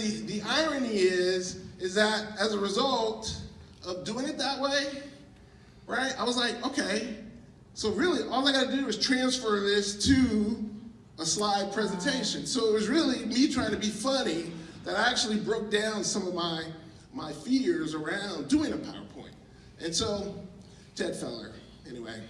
the, the irony is, is that as a result of doing it that way, right, I was like, okay, so really all I gotta do is transfer this to a slide presentation. So it was really me trying to be funny that I actually broke down some of my, my fears around doing a PowerPoint. And so, Ted Feller, anyway.